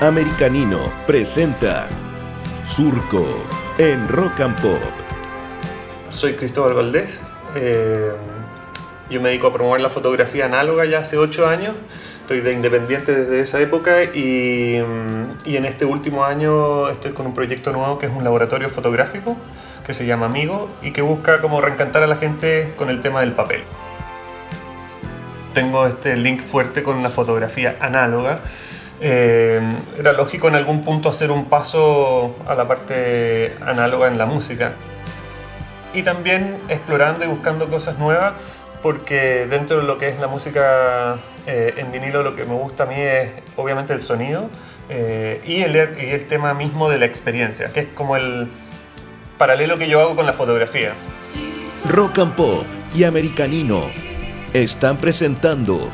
Americanino presenta Surco en Rock and Pop. Soy Cristóbal Valdés. eh, yo me dedico a promover la fotografía análoga ya hace 8 años. Estoy de independiente desde esa época y, y en este último año estoy con un proyecto nuevo que es un laboratorio fotográfico que se llama Amigo y que busca como reencantar a la gente con el tema del papel. Tengo este link fuerte con la fotografía análoga. Eh, era lógico en algún punto hacer un paso a la parte análoga en la música y también explorando y buscando cosas nuevas porque dentro de lo que es la música eh, en vinilo lo que me gusta a mí es obviamente el sonido eh, y, el, y el tema mismo de la experiencia, que es como el paralelo que yo hago con la fotografía. Rock and Pop y Americanino están presentando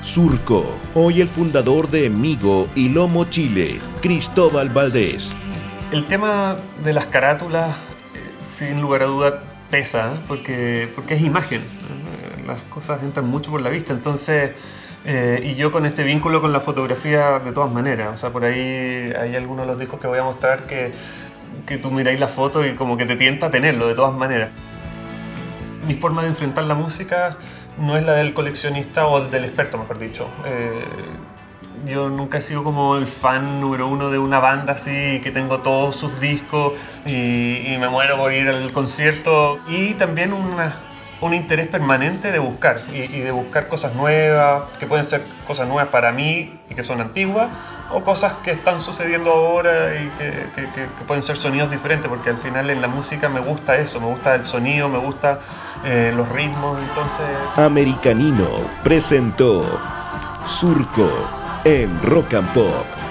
Surco. Hoy el fundador de Migo y Lomo Chile, Cristóbal Valdés. El tema de las carátulas, eh, sin lugar a duda, pesa, ¿eh? porque, porque es imagen. ¿eh? Las cosas entran mucho por la vista, entonces... y yo con este vínculo con la fotografía de todas maneras. O sea, por ahí hay algunos de los discos que voy a mostrar que, que tú miráis la foto y como que te tienta tenerlo de todas maneras. Mi forma de enfrentar la música no es la del coleccionista o del experto, mejor dicho. Eh, yo nunca he sido como el fan número uno de una banda así, que tengo todos sus discos y, y me muero por ir al concierto. Y también una- un interés permanente de buscar y, de buscar cosas nuevas, que pueden ser cosas nuevas para mí y que son antiguas, o cosas que están sucediendo ahora y que pueden ser sonidos diferentes, porque al final en la música me gusta eso, me gusta el sonido, me gusta eh, los ritmos, entonces... Americanino presentó Surco en Rock and Pop.